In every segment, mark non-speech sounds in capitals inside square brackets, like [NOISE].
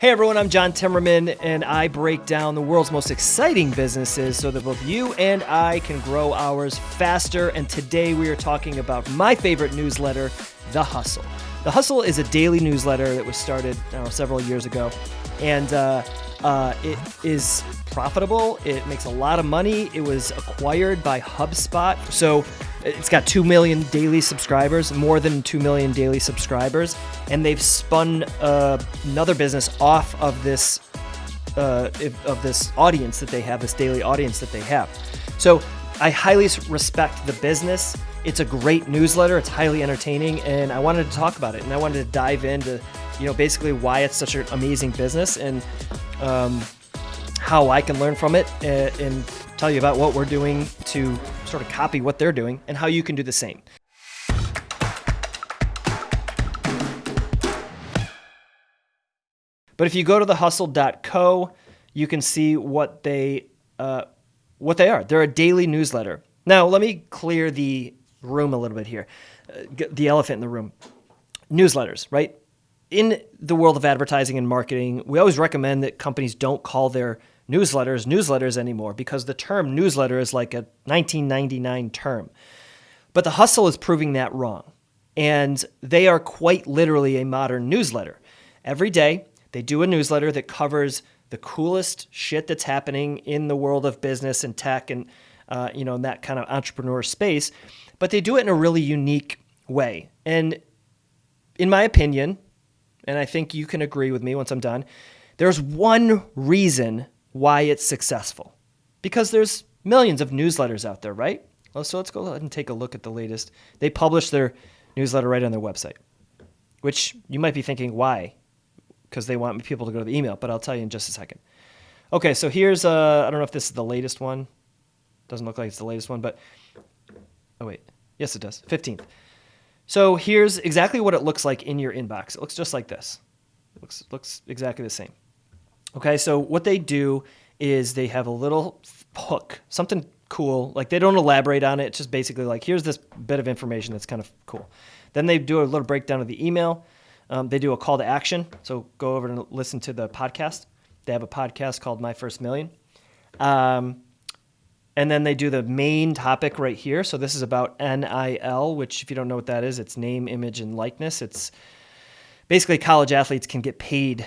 Hey everyone, I'm John Timmerman, and I break down the world's most exciting businesses so that both you and I can grow ours faster. And today we are talking about my favorite newsletter, The Hustle. The Hustle is a daily newsletter that was started know, several years ago, and uh, uh, it is profitable. It makes a lot of money. It was acquired by HubSpot, so it's got 2 million daily subscribers, more than 2 million daily subscribers, and they've spun uh, another business off of this uh, of this audience that they have, this daily audience that they have. So I highly respect the business. It's a great newsletter. It's highly entertaining, and I wanted to talk about it. And I wanted to dive into, you know, basically why it's such an amazing business and um, how I can learn from it, and, and tell you about what we're doing to sort of copy what they're doing and how you can do the same. But if you go to thehustle.co, you can see what they uh, what they are. They're a daily newsletter. Now, let me clear the room a little bit here. Uh, the elephant in the room. Newsletters, right? In the world of advertising and marketing, we always recommend that companies don't call their newsletters newsletters anymore because the term newsletter is like a 1999 term. But the hustle is proving that wrong. And they are quite literally a modern newsletter. Every day, they do a newsletter that covers the coolest shit that's happening in the world of business and tech and uh, you know in that kind of entrepreneur space. But they do it in a really unique way. And in my opinion, and I think you can agree with me once I'm done, there's one reason why it's successful. Because there's millions of newsletters out there, right? Well, so let's go ahead and take a look at the latest. They publish their newsletter right on their website, which you might be thinking, why? Because they want people to go to the email, but I'll tell you in just a second. Okay, so here's, uh, I don't know if this is the latest one. Doesn't look like it's the latest one, but, oh wait, yes it does, 15th. So here's exactly what it looks like in your inbox. It looks just like this. It looks, looks exactly the same. Okay, so what they do is they have a little hook, something cool. Like they don't elaborate on it. It's just basically like, here's this bit of information that's kind of cool. Then they do a little breakdown of the email. Um, they do a call to action. So go over and listen to the podcast. They have a podcast called My First Million. Um, and then they do the main topic right here. So this is about NIL, which, if you don't know what that is, it's name, image, and likeness. It's basically college athletes can get paid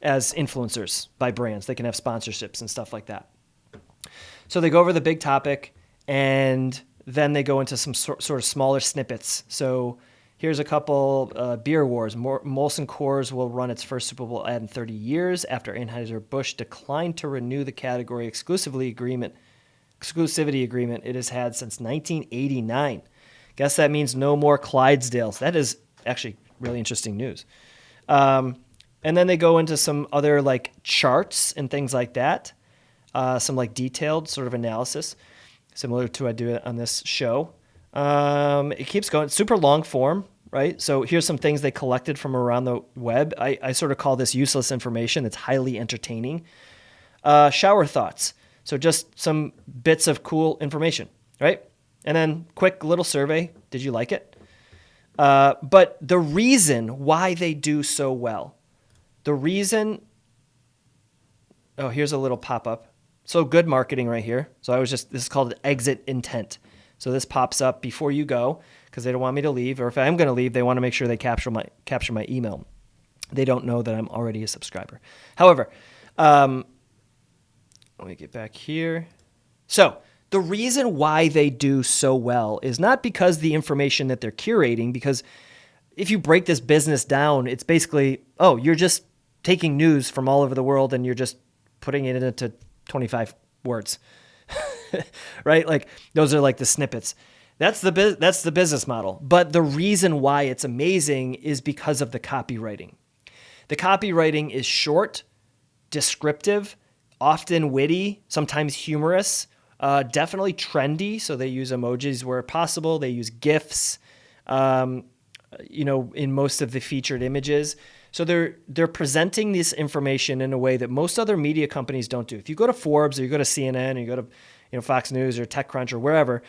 as influencers by brands. They can have sponsorships and stuff like that. So they go over the big topic and then they go into some sort, sort of smaller snippets. So here's a couple uh, beer wars. Molson Coors will run its first Super Bowl ad in 30 years after Anheuser-Busch declined to renew the category exclusively agreement, exclusivity agreement it has had since 1989. Guess that means no more Clydesdales. That is actually really interesting news. Um, and then they go into some other like charts and things like that, uh, some like detailed sort of analysis, similar to I do on this show. Um, it keeps going, super long form, right? So here's some things they collected from around the web. I, I sort of call this useless information that's highly entertaining. Uh, shower thoughts. So just some bits of cool information, right? And then quick little survey. Did you like it? Uh, but the reason why they do so well the reason, oh, here's a little pop up. So good marketing right here. So I was just, this is called exit intent. So this pops up before you go because they don't want me to leave, or if I'm going to leave, they want to make sure they capture my capture my email. They don't know that I'm already a subscriber. However, um, let me get back here. So the reason why they do so well is not because the information that they're curating, because if you break this business down, it's basically, oh, you're just taking news from all over the world and you're just putting it into 25 words. [LAUGHS] right? Like those are like the snippets. That's the that's the business model. But the reason why it's amazing is because of the copywriting. The copywriting is short, descriptive, often witty, sometimes humorous, uh, definitely trendy. So they use emojis where possible. They use GIFs, um, you know, in most of the featured images. So they're they're presenting this information in a way that most other media companies don't do. If you go to Forbes or you go to CNN or you go to you know Fox News or TechCrunch or wherever,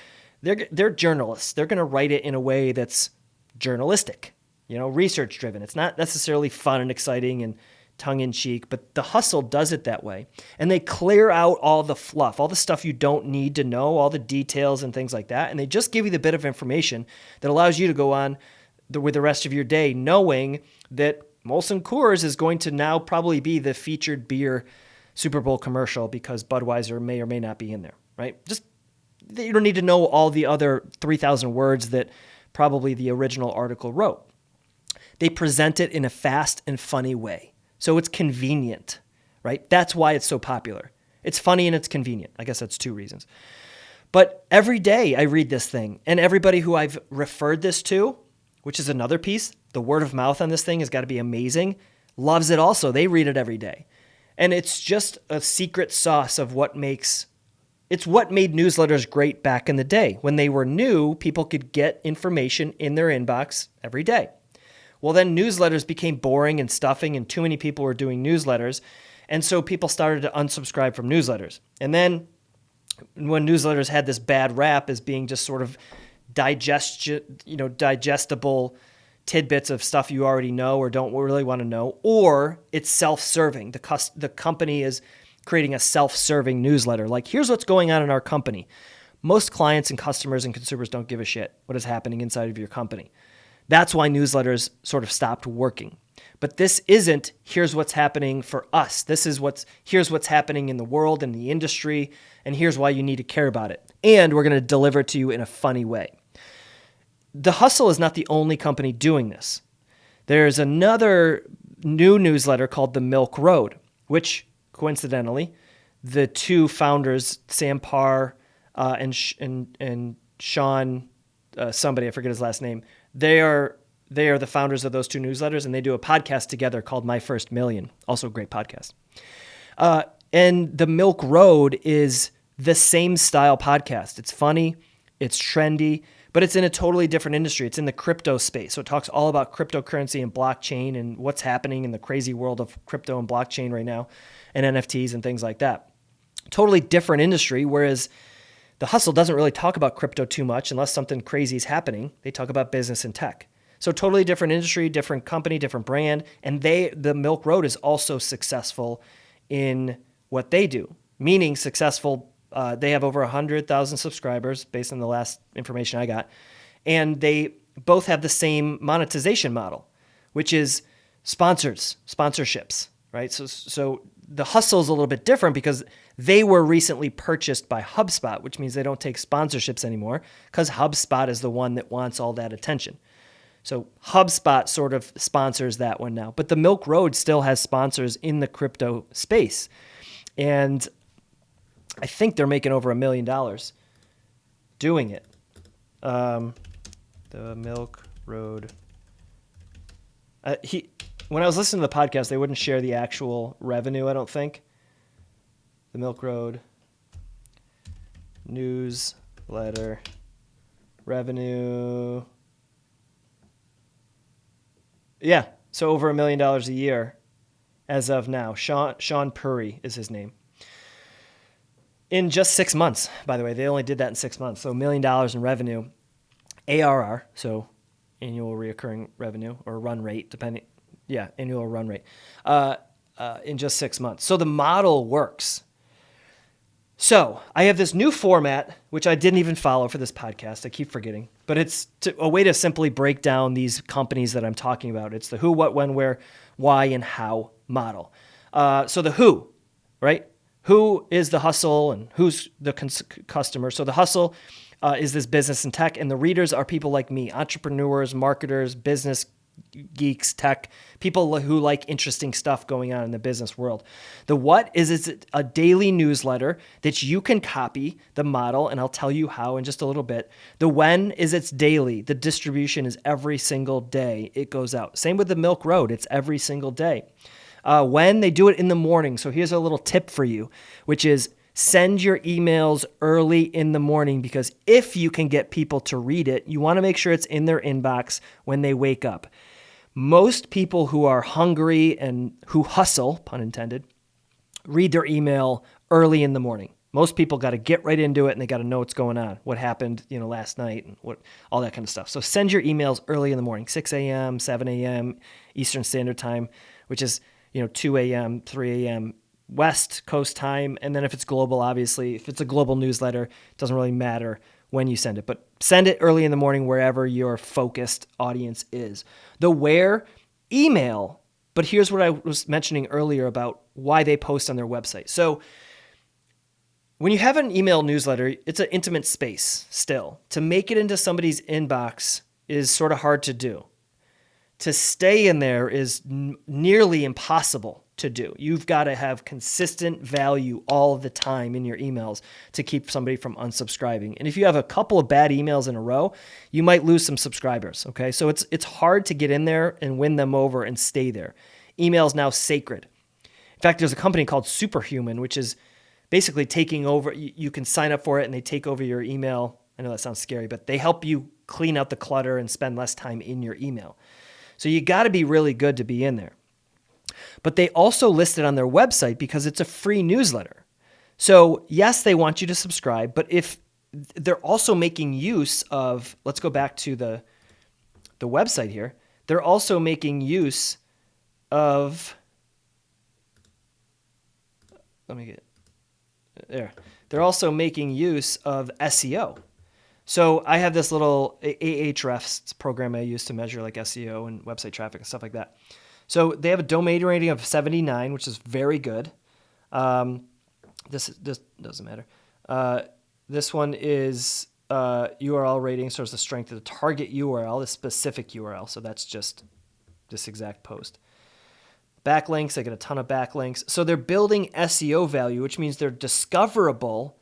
they're they're journalists. They're going to write it in a way that's journalistic, you know, research driven. It's not necessarily fun and exciting and tongue in cheek, but the hustle does it that way. And they clear out all the fluff, all the stuff you don't need to know, all the details and things like that. And they just give you the bit of information that allows you to go on the, with the rest of your day knowing that Molson Coors is going to now probably be the featured beer Super Bowl commercial because Budweiser may or may not be in there, right? Just you don't need to know all the other 3,000 words that probably the original article wrote. They present it in a fast and funny way. So it's convenient, right? That's why it's so popular. It's funny and it's convenient. I guess that's two reasons. But every day I read this thing, and everybody who I've referred this to, which is another piece, the word of mouth on this thing has got to be amazing, loves it also. They read it every day. And it's just a secret sauce of what makes it's what made newsletters great back in the day. When they were new, people could get information in their inbox every day. Well, then newsletters became boring and stuffing, and too many people were doing newsletters. And so people started to unsubscribe from newsletters. And then when newsletters had this bad rap as being just sort of you know, digestible tidbits of stuff you already know or don't really want to know, or it's self-serving. The the company is creating a self-serving newsletter. Like, here's what's going on in our company. Most clients and customers and consumers don't give a shit what is happening inside of your company. That's why newsletters sort of stopped working. But this isn't here's what's happening for us. This is what's here's what's happening in the world and the industry and here's why you need to care about it. And we're going to deliver it to you in a funny way. The Hustle is not the only company doing this. There's another new newsletter called The Milk Road, which coincidentally, the two founders, Sam Parr uh, and, and, and Shaan, uh, somebody, I forget his last name, they are they are the founders of those two newsletters, and they do a podcast together called My First Million. Also, a great podcast. Uh, and the Milk Road is the same style podcast. It's funny, it's trendy, but it's in a totally different industry. It's in the crypto space. So it talks all about cryptocurrency and blockchain and what's happening in the crazy world of crypto and blockchain right now and NFTs and things like that. Totally different industry. Whereas the hustle doesn't really talk about crypto too much unless something crazy is happening. They talk about business and tech. So totally different industry, different company, different brand, and they the Milk Road is also successful in what they do, meaning successful. Uh, they have over hundred thousand subscribers based on the last information I got, and they both have the same monetization model, which is sponsors, sponsorships, right? So so the hustle is a little bit different because they were recently purchased by HubSpot, which means they don't take sponsorships anymore because HubSpot is the one that wants all that attention. So HubSpot sort of sponsors that one now, but the Milk Road still has sponsors in the crypto space. And I think they're making over a million dollars doing it. Um, the Milk Road. Uh, he when I was listening to the podcast, they wouldn't share the actual revenue, I don't think. The Milk Road newsletter revenue. Yeah, so over a million dollars a year as of now. Shaan Shaan Puri is his name. In just six months, by the way, they only did that in six months. So a million dollars in revenue, ARR, so annual reoccurring revenue or run rate, depending yeah, annual run rate uh, uh, in just six months. So the model works. So I have this new format, which I didn't even follow for this podcast. I keep forgetting, but it's to, a way to simply break down these companies that I'm talking about. It's the who, what, when, where, why, and how model. Uh, so the who, right? Who is the hustle and who's the customer? So the hustle uh, is this business and tech, and the readers are people like me, entrepreneurs, marketers, business geeks, tech, people who like interesting stuff going on in the business world. The what is it's a daily newsletter that you can copy the model, and I'll tell you how in just a little bit. The when is it's daily. The distribution is every single day it goes out. Same with the Milk Road, it's every single day. Uh, when they do it in the morning. So here's a little tip for you, which is send your emails early in the morning because if you can get people to read it, you want to make sure it's in their inbox when they wake up most people who are hungry and who hustle, pun intended, read their email early in the morning. Most people got to get right into it and they got to know what's going on, what happened, you know, last night and what all that kind of stuff. So send your emails early in the morning, 6 a.m., 7 a.m. Eastern Standard Time, which is you know, 2 a.m., 3 a.m. West Coast time. And then if it's global, obviously, if it's a global newsletter, it doesn't really matter when you send it, but send it early in the morning wherever your focused audience is. The where, email. But here's what I was mentioning earlier about why they post on their website. So when you have an email newsletter, it's an intimate space still. To make it into somebody's inbox is sort of hard to do. To stay in there is nearly impossible to do. You've got to have consistent value all the time in your emails to keep somebody from unsubscribing. And if you have a couple of bad emails in a row, you might lose some subscribers, okay? So it's it's hard to get in there and win them over and stay there. Email is now sacred. In fact, there's a company called Superhuman which is basically taking over. You, can sign up for it and they take over your email. I know that sounds scary, but they help you clean out the clutter and spend less time in your email. So you got to be really good to be in there. But they also list it on their website because it's a free newsletter. So, yes, they want you to subscribe, but if they're also making use of, let's go back to the the website here. They're also making use of let me get there. They're also making use of SEO. So I have this little Ahrefs program I use to measure like SEO and website traffic and stuff like that. So they have a domain rating of 79, which is very good. Um, this this doesn't matter. Uh, this one is uh, URL rating, so it's the strength of the target URL, the specific URL. So that's just this exact post. Backlinks, they get a ton of backlinks. So they're building SEO value, which means they're discoverable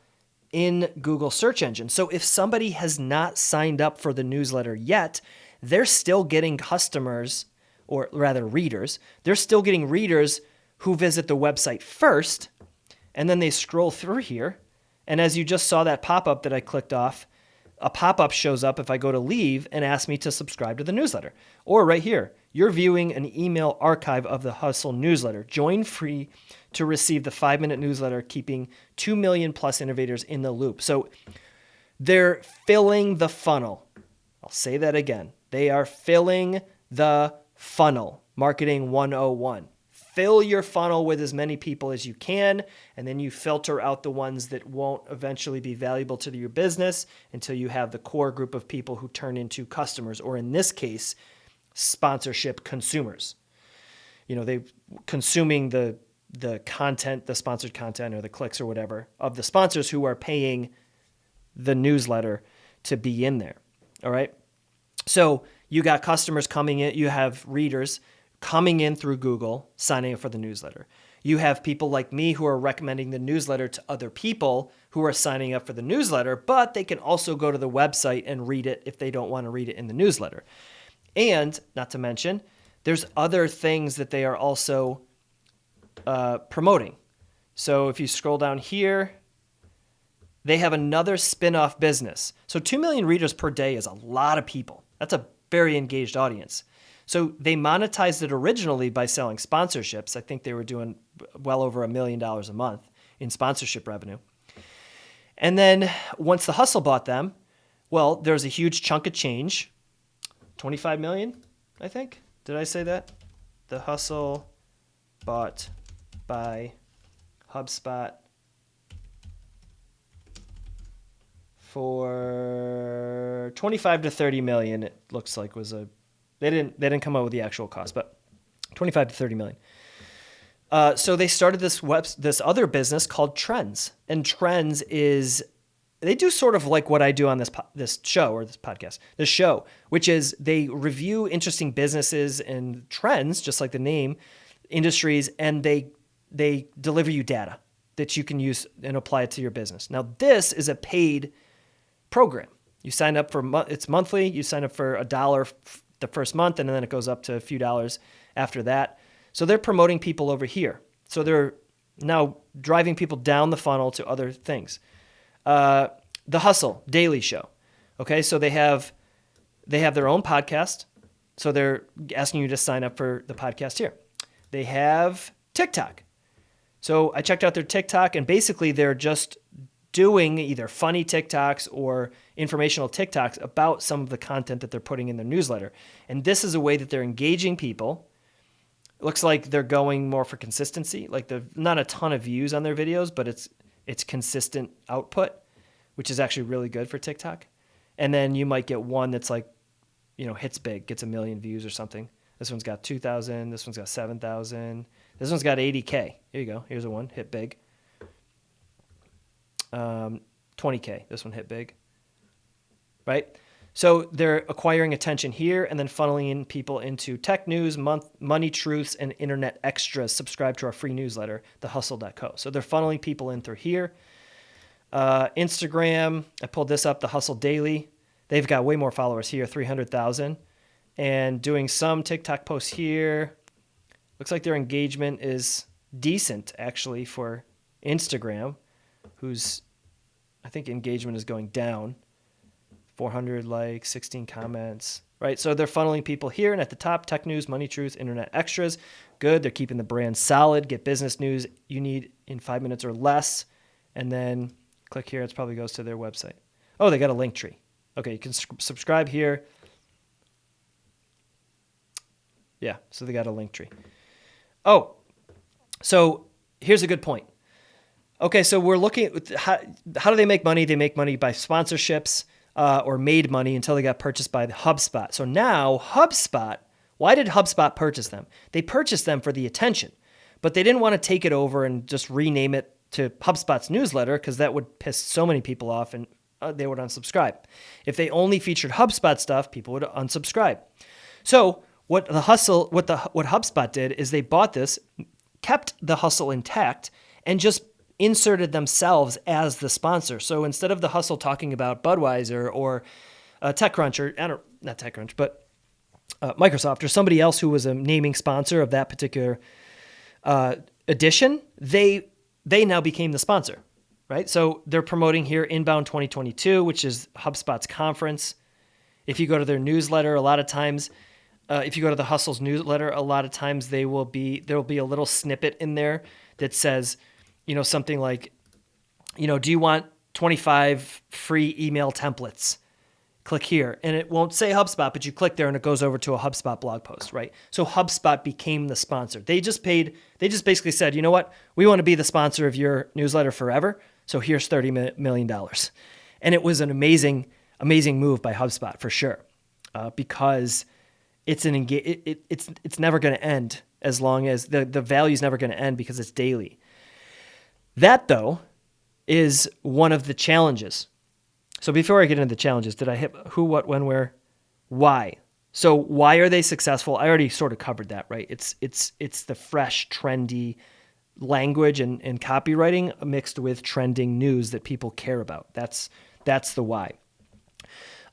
in Google search engine. So if somebody has not signed up for the newsletter yet, they're still getting customers, or rather readers. They're still getting readers who visit the website first, and then they scroll through here. And as you just saw that pop up that I clicked off, a pop up shows up if I go to leave and ask me to subscribe to the newsletter. Or right here, you're viewing an email archive of the Hustle newsletter. Join free to receive the five minute newsletter, keeping 2 million plus innovators in the loop. So they're filling the funnel. I'll say that again. They are filling the funnel. Marketing 101. Fill your funnel with as many people as you can, and then you filter out the ones that won't eventually be valuable to your business until you have the core group of people who turn into customers, or in this case, sponsorship consumers. You know, they consuming the the content, the sponsored content or the clicks or whatever of the sponsors who are paying the newsletter to be in there. All right? So, you got customers coming in, you have readers coming in through Google signing up for the newsletter. You have people like me who are recommending the newsletter to other people who are signing up for the newsletter, but they can also go to the website and read it if they don't want to read it in the newsletter. And not to mention, there's other things that they are also uh, promoting. So if you scroll down here, they have another spin off business. So 2 million readers per day is a lot of people. That's a very engaged audience. So they monetized it originally by selling sponsorships. I think they were doing well over a million dollars a month in sponsorship revenue. And then once the hustle bought them, well, there's a huge chunk of change 25 million, I think. Did I say that? The Hustle bought by HubSpot for 25 to 30 million it looks like was a they didn't they didn't come up with the actual cost but 25 to 30 million uh, so they started this web this other business called trends and trends is they do sort of like what I do on this po- this show or this podcast, this show, which is they review interesting businesses and trends, just like the name, industries, and they they deliver you data that you can use and apply it to your business. Now, this is a paid program. You sign up for mo- it's monthly. You sign up for a dollar f- the first month, and then it goes up to a few dollars after that. So they're promoting people over here. So they're now driving people down the funnel to other things. Uh, the Hustle Daily Show. Okay, so they have they have their own podcast. So they're asking you to sign up for the podcast here. They have TikTok. So I checked out their TikTok, and basically they're just doing either funny TikToks or informational TikToks about some of the content that they're putting in their newsletter. And this is a way that they're engaging people It looks like they're going more for consistency. Like the not a ton of views on their videos, but it's it's consistent output, which is actually really good for TikTok. And then you might get one that's like, you know, hits big, gets a million views or something. This one's got 2,000. This one's got 7,000. This one's got 80K. Here you go. Here's a one, hit big. Um, 20K. This one hit big. Right? So they're acquiring attention here and then funneling in people into tech news, month, money truths, and internet extras. Subscribe to our free newsletter, thehustle.co. So they're funneling people in through here. Uh, Instagram, I pulled this up, the Hustle Daily. They've got way more followers here, 300,000. And doing some TikTok posts here. Looks like their engagement is decent, actually, for Instagram, whose I think engagement is going down. 400 likes, 16 comments, right? So they're funneling people here and at the top, tech news, money truth, internet extras. Good. They're keeping the brand solid. Get business news you need in five minutes or less. And then click here. It probably goes to their website. Oh, they got a link tree. Okay, you can subscribe here. Yeah, so they got a link tree. Oh, so here's a good point. Okay, so we're looking how, how do they make money? They make money by sponsorships uh, or made money until they got purchased by HubSpot. So now HubSpot, why did HubSpot purchase them? They purchased them for the attention, but they didn't want to take it over and just rename it to HubSpot's newsletter because that would piss so many people off and uh, they would unsubscribe. If they only featured HubSpot stuff, people would unsubscribe. So what the hustle, what the what HubSpot did is they bought this, kept the hustle intact, and just inserted themselves as the sponsor. So instead of the hustle talking about Budweiser or uh, TechCrunch or I don't, not TechCrunch, but uh, Microsoft or somebody else who was a naming sponsor of that particular uh, edition, they they now became the sponsor, right? So they're promoting here Inbound 2022, which is HubSpot's conference. If you go to their newsletter, a lot of times, uh, if you go to the Hustle's newsletter, a lot of times they will be there will be a little snippet in there that says you know, something like, you know, do you want 25 free email templates? Click here. And it won't say HubSpot, but you click there and it goes over to a HubSpot blog post, right? So HubSpot became the sponsor. They just paid, they just basically said, you know what? We want to be the sponsor of your newsletter forever. So here's $30 million. And it was an amazing, amazing move by HubSpot for sure, uh, because it's an engage, it, it, it's, it's never going to end as long as the, the value is never going to end because it's daily. That, though, is one of the challenges. So before I get into the challenges, did I hit who, what, when, where, why? So why are they successful? I already sort of covered that, right? It's it's it's the fresh, trendy language and, and copywriting mixed with trending news that people care about. That's that's the why.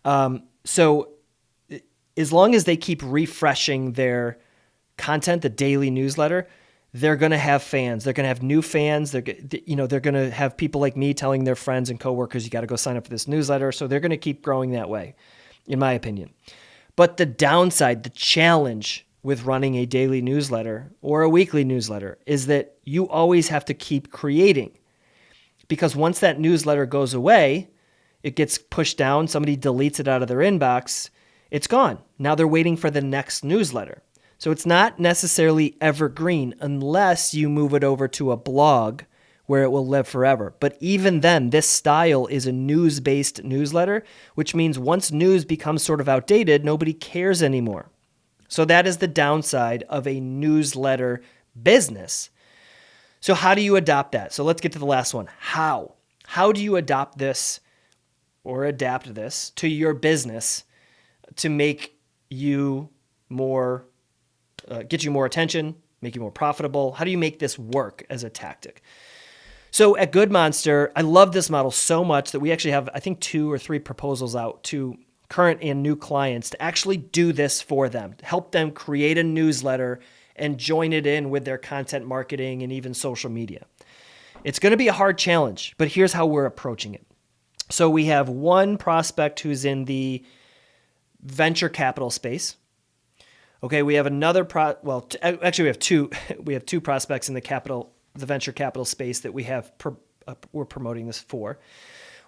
Um, so as long as they keep refreshing their content, the daily newsletter, they're going to have fans. They're going to have new fans. They're you know they're going to have people like me telling their friends and coworkers, "You got to go sign up for this newsletter." So they're going to keep growing that way, in my opinion. But the downside, the challenge with running a daily newsletter or a weekly newsletter is that you always have to keep creating. Because once that newsletter goes away, it gets pushed down, somebody deletes it out of their inbox, it's gone. Now they're waiting for the next newsletter. So it's not necessarily evergreen unless you move it over to a blog where it will live forever. But even then, this style is a news based newsletter, which means once news becomes sort of outdated, nobody cares anymore. So that is the downside of a newsletter business. So, how do you adopt that? So, let's get to the last one. How? How do you adopt this or adapt this to your business to make you more uh, get you more attention, make you more profitable? How do you make this work as a tactic? So at Good Monster, I love this model so much that we actually have, I think, two or three proposals out to current and new clients to actually do this for them, help them create a newsletter and join it in with their content marketing and even social media. It's going to be a hard challenge, but here's how we're approaching it. So we have one prospect who's in the venture capital space. Okay, we have another pro. Well, t- actually, we have two. [LAUGHS] We have two prospects in the capital, the venture capital space that we have. Uh, we're promoting this for.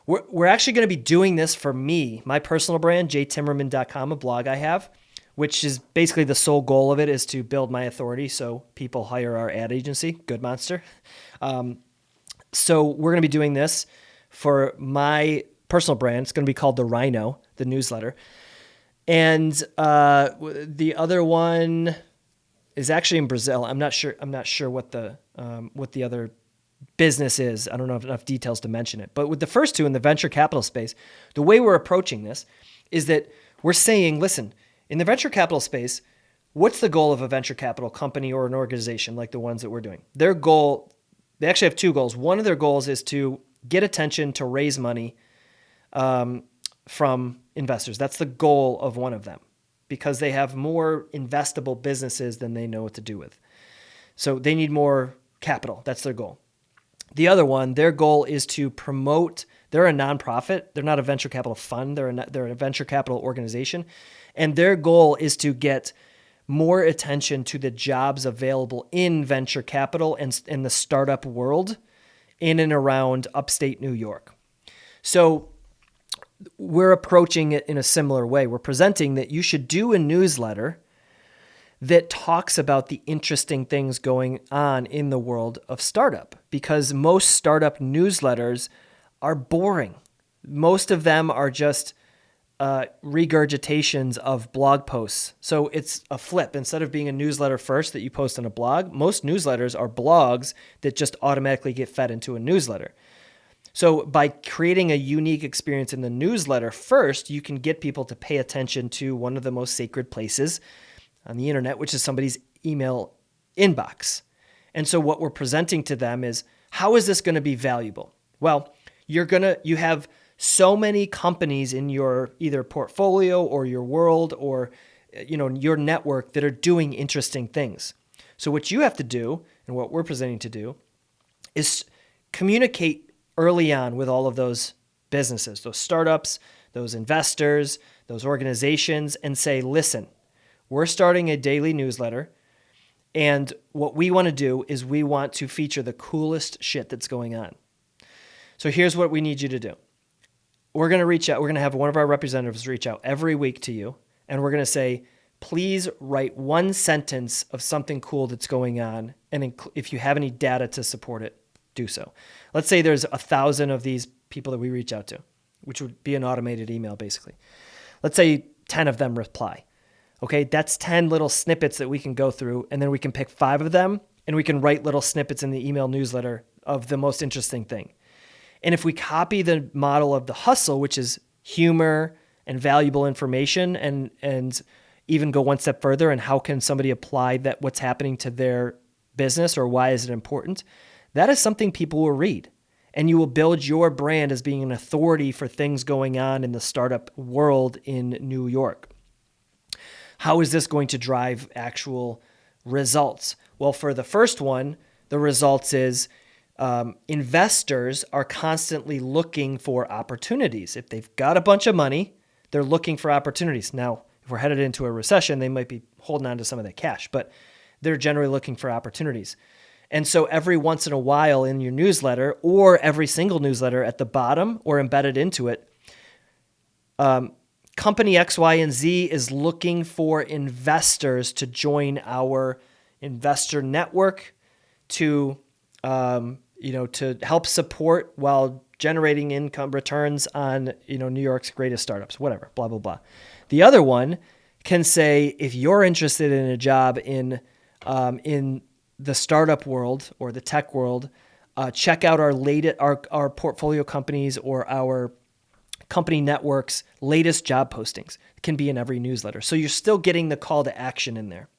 We're, we're actually going to be doing this for me, my personal brand, jtimmerman.com, a blog I have. which is basically the sole goal of it is to build my authority so people hire our ad agency, Good Monster. Um, so we're going to be doing this for my personal brand. It's going to be called the Rhino, the newsletter. And uh, the other one is actually in Brazil. I'm not sure. I'm not sure what the um, what the other business is. I don't know enough details to mention it. But with the first two in the venture capital space, the way we're approaching this is that we're saying, listen, in the venture capital space, what's the goal of a venture capital company or an organization like the ones that we're doing? Their goal, they actually have two goals. One of their goals is to get attention to raise money um, from investors. That's the goal of one of them because they have more investable businesses than they know what to do with. So they need more capital. That's their goal. The other one, their goal is to promote. They're a nonprofit. They're not a venture capital fund. They're a, they're a venture capital organization, and their goal is to get more attention to the jobs available in venture capital and in the startup world in and around upstate New York. So we're approaching it in a similar way. We're presenting that you should do a newsletter that talks about the interesting things going on in the world of startup because most startup newsletters are boring. Most of them are just uh, regurgitations of blog posts. So it's a flip. Instead of being a newsletter first that you post on a blog, most newsletters are blogs that just automatically get fed into a newsletter. So by creating a unique experience in the newsletter first, you can get people to pay attention to one of the most sacred places on the internet, which is somebody's email inbox. And so what we're presenting to them is how is this going to be valuable? Well, you're going to you have so many companies in your either portfolio or your world or you know your network that are doing interesting things. So what you have to do and what we're presenting to do is communicate early on with all of those businesses, those startups, those investors, those organizations and say, "Listen, we're starting a daily newsletter. And what we want to do is we want to feature the coolest shit that's going on. So here's what we need you to do. We're going to reach out. We're going to have one of our representatives reach out every week to you. And we're going to say, please write one sentence of something cool that's going on. And if you have any data to support it, do so. Let's say there's a thousand of these people that we reach out to, which would be an automated email basically. Let's say 10 of them reply. Okay, that's 10 little snippets that we can go through, and then we can pick five of them and we can write little snippets in the email newsletter of the most interesting thing. And if we copy the model of the hustle, which is humor and valuable information, and and even go one step further, and how can somebody apply that what's happening to their business or why is it important? That is something people will read. And you will build your brand as being an authority for things going on in the startup world in New York. How is this going to drive actual results? Well, for the first one, the results is um, investors are constantly looking for opportunities. If they've got a bunch of money, they're looking for opportunities. Now, if we're headed into a recession, they might be holding on to some of that cash, but they're generally looking for opportunities. And so every once in a while in your newsletter or every single newsletter at the bottom or embedded into it, um, company X, Y, and Z is looking for investors to join our investor network to, um, you know, to help support while generating income returns on, you know, New York's greatest startups, whatever, blah, blah, blah. The other one can say, if you're interested in a job in, um, in the startup world or the tech world, uh, check out our latest, our, our portfolio companies or our company network's latest job postings. It can be in every newsletter. So you're still getting the call to action in there.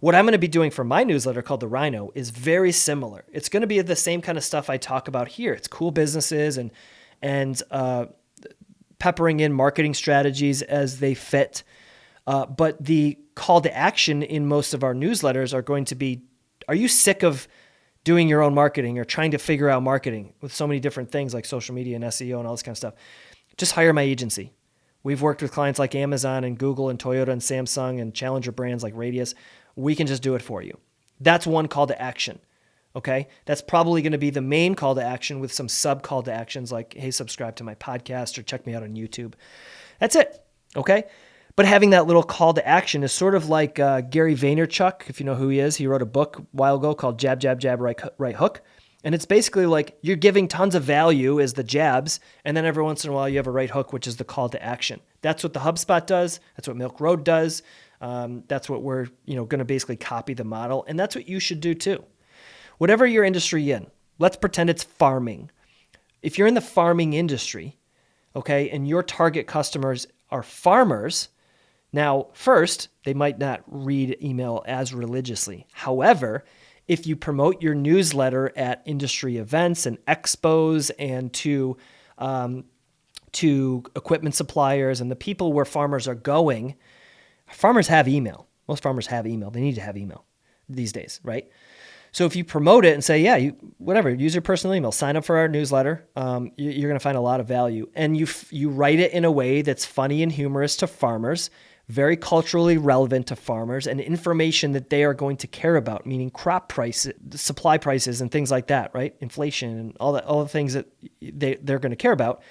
What I'm going to be doing for my newsletter called The Rhino is very similar. It's going to be the same kind of stuff I talk about here. It's cool businesses and and uh, peppering in marketing strategies as they fit. Uh, but the call to action in most of our newsletters are going to be: Are you sick of doing your own marketing or trying to figure out marketing with so many different things like social media and SEO and all this kind of stuff? just hire my agency. We've worked with clients like Amazon and Google and Toyota and Samsung and challenger brands like Radius. We can just do it for you. That's one call to action. Okay. That's probably going to be the main call to action with some sub call to actions like, hey, subscribe to my podcast or check me out on YouTube. That's it. Okay. But having that little call to action is sort of like uh, Gary Vaynerchuk, if you know who he is. He wrote a book a while ago called Jab, Jab, Jab, Right, right Hook. And it's basically like you're giving tons of value as the jabs, and then every once in a while you have a right hook, which is the call to action. That's what the HubSpot does. That's what Milk Road does. Um, that's what we're you know going to basically copy the model, and that's what you should do too. Whatever your industry in, let's pretend it's farming. If you're in the farming industry, okay, and your target customers are farmers, now, first, they might not read email as religiously. However, if you promote your newsletter at industry events and expos and to um, to equipment suppliers and the people where farmers are going, farmers have email. Most farmers have email. They need to have email these days, right? So if you promote it and say, yeah, you whatever, use your personal email, sign up for our newsletter, um, you, are going to find a lot of value, and you you write it in a way that's funny and humorous to farmers, very culturally relevant to farmers and information that they are going to care about, meaning crop prices, supply prices, and things like that, right? Inflation and all that, all the things that they, they're going to care about.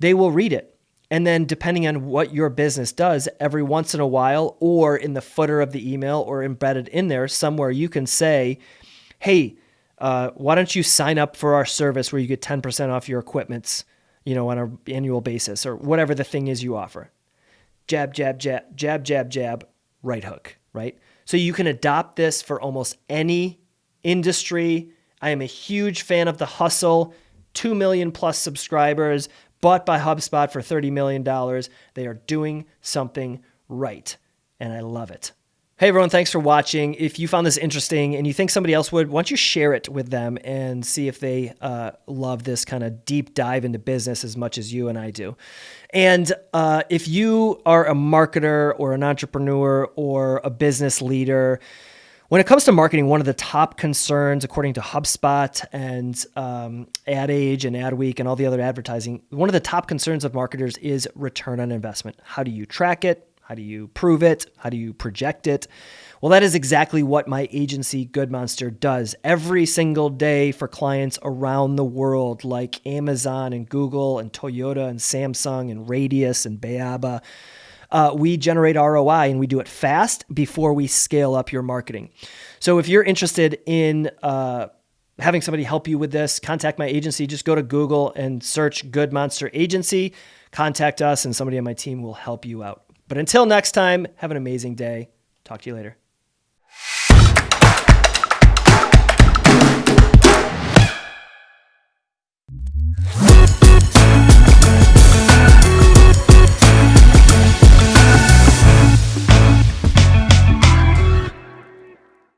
They will read it. And then, depending on what your business does, every once in a while, or in the footer of the email or embedded in there somewhere, you can say, Hey, uh, why don't you sign up for our service where you get 10% off your equipments, you know, on an annual basis or whatever the thing is you offer jab, jab, jab, jab, jab, jab, right hook, right? So you can adopt this for almost any industry. I am a huge fan of the hustle. 2 million plus subscribers, bought by HubSpot for $30 million. They are doing something right, and I love it. Hey everyone, thanks for watching. If you found this interesting and you think somebody else would, why don't you share it with them and see if they uh, love this kind of deep dive into business as much as you and I do. And uh, if you are a marketer or an entrepreneur or a business leader, when it comes to marketing, one of the top concerns, according to HubSpot and um, Ad Age and Adweek and all the other advertising, one of the top concerns of marketers is return on investment. How do you track it? How do you prove it? How do you project it? Well, that is exactly what my agency Good Monster does every single day for clients around the world, like Amazon and Google and Toyota and Samsung and Radius and Bayaba. Uh, we generate ROI and we do it fast before we scale up your marketing. So if you're interested in uh, having somebody help you with this, contact my agency. Just go to Google and search Good Monster Agency. Contact us, and somebody on my team will help you out. But until next time, have an amazing day. Talk to you later.